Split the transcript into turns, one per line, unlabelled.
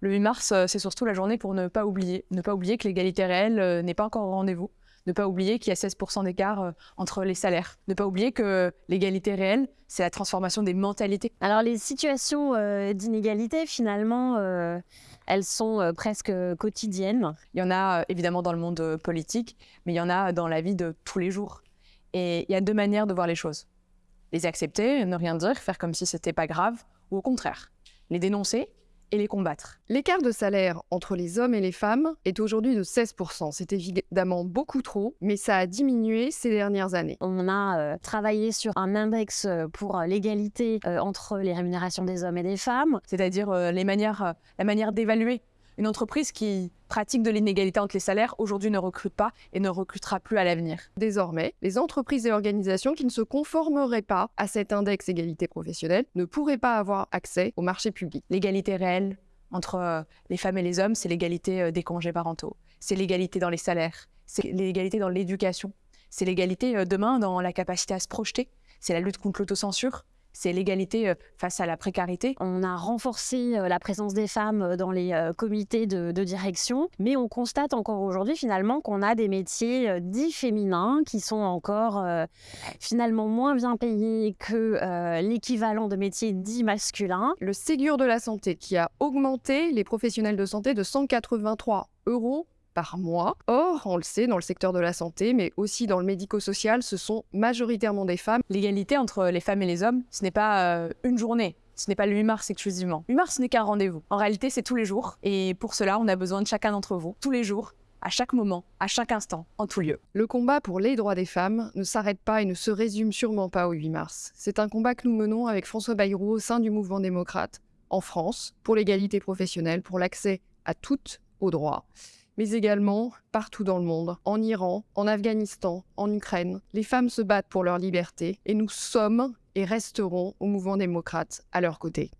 Le 8 mars, euh, c'est surtout la journée pour ne pas oublier. Ne pas oublier que l'égalité réelle euh, n'est pas encore au rendez-vous. Ne pas oublier qu'il y a 16% d'écart euh, entre les salaires. Ne pas oublier que l'égalité réelle, c'est la transformation des mentalités.
Alors les situations euh, d'inégalité, finalement, euh, elles sont euh, presque quotidiennes.
Il y en a évidemment dans le monde politique, mais il y en a dans la vie de tous les jours. Et il y a deux manières de voir les choses. Les accepter, ne rien dire, faire comme si c'était pas grave, ou au contraire, les dénoncer et les combattre.
L'écart de salaire entre les hommes et les femmes est aujourd'hui de 16%. C'est évidemment beaucoup trop, mais ça a diminué ces dernières années.
On a euh, travaillé sur un index euh, pour euh, l'égalité euh, entre les rémunérations des hommes et des femmes.
C'est-à-dire euh, les manières, euh, la manière d'évaluer. Une entreprise qui pratique de l'inégalité entre les salaires aujourd'hui ne recrute pas et ne recrutera plus à l'avenir.
Désormais, les entreprises et organisations qui ne se conformeraient pas à cet index égalité professionnelle ne pourraient pas avoir accès au marché public.
L'égalité réelle entre euh, les femmes et les hommes, c'est l'égalité euh, des congés parentaux, c'est l'égalité dans les salaires, c'est l'égalité dans l'éducation, c'est l'égalité euh, demain dans la capacité à se projeter, c'est la lutte contre l'autocensure, c'est l'égalité euh, face à la précarité.
On a renforcé euh, la présence des femmes euh, dans les comités de, de direction, mais on constate encore aujourd'hui finalement qu'on a des métiers dits féminins qui sont encore euh, finalement moins bien payés que euh, l'équivalent de métiers dits masculins.
Le Ségur de la santé qui a augmenté les professionnels de santé de 183 euros par mois. Or, on le sait, dans le secteur de la santé, mais aussi dans le médico-social, ce sont majoritairement des femmes.
L'égalité entre les femmes et les hommes, ce n'est pas euh, une journée. Ce n'est pas le 8 mars exclusivement. 8 mars, ce n'est qu'un rendez-vous. En réalité, c'est tous les jours. Et pour cela, on a besoin de chacun d'entre vous, tous les jours, à chaque moment, à chaque instant, en tout lieu.
Le combat pour les droits des femmes ne s'arrête pas et ne se résume sûrement pas au 8 mars. C'est un combat que nous menons avec François Bayrou au sein du mouvement démocrate, en France, pour l'égalité professionnelle, pour l'accès à toutes aux droits mais également partout dans le monde, en Iran, en Afghanistan, en Ukraine. Les femmes se battent pour leur liberté et nous sommes et resterons au mouvement démocrate à leur côté.